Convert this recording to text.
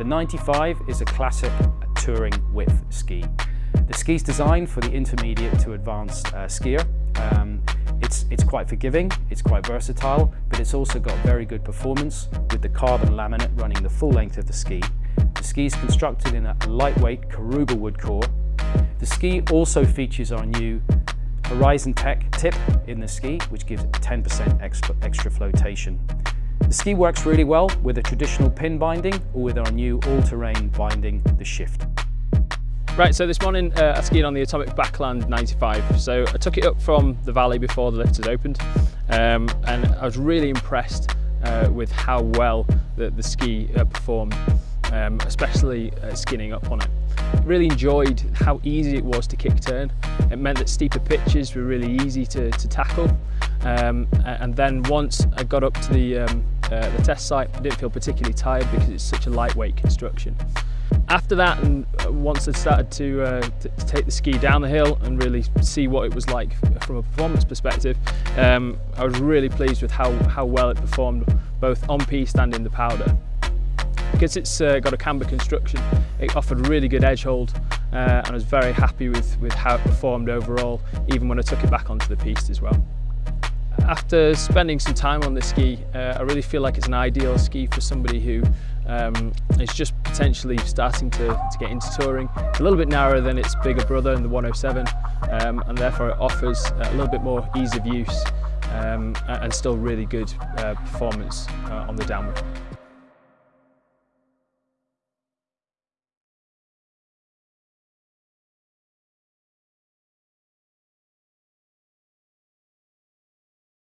The 95 is a classic touring width ski. The ski is designed for the intermediate to advanced uh, skier. Um, it's, it's quite forgiving, it's quite versatile, but it's also got very good performance with the carbon laminate running the full length of the ski. The ski is constructed in a lightweight Karuba wood core. The ski also features our new Horizon Tech tip in the ski, which gives 10% extra, extra flotation. The ski works really well with a traditional pin binding or with our new all-terrain binding, the Shift. Right, so this morning uh, I skied on the Atomic Backland 95. So I took it up from the valley before the lift had opened um, and I was really impressed uh, with how well the, the ski uh, performed, um, especially uh, skinning up on it. Really enjoyed how easy it was to kick turn. It meant that steeper pitches were really easy to, to tackle. Um, and then once I got up to the, um, uh, the test site, didn't feel particularly tired because it's such a lightweight construction. After that, and uh, once I started to, uh, to, take the ski down the hill and really see what it was like from a performance perspective, um, I was really pleased with how, how well it performed both on piste and in the powder. Because it's uh, got a camber construction, it offered really good edge hold uh, and I was very happy with, with how it performed overall, even when I took it back onto the piste as well. After spending some time on this ski, uh, I really feel like it's an ideal ski for somebody who um, is just potentially starting to, to get into touring. It's a little bit narrower than its bigger brother in the 107 um, and therefore it offers a little bit more ease of use um, and still really good uh, performance uh, on the downward.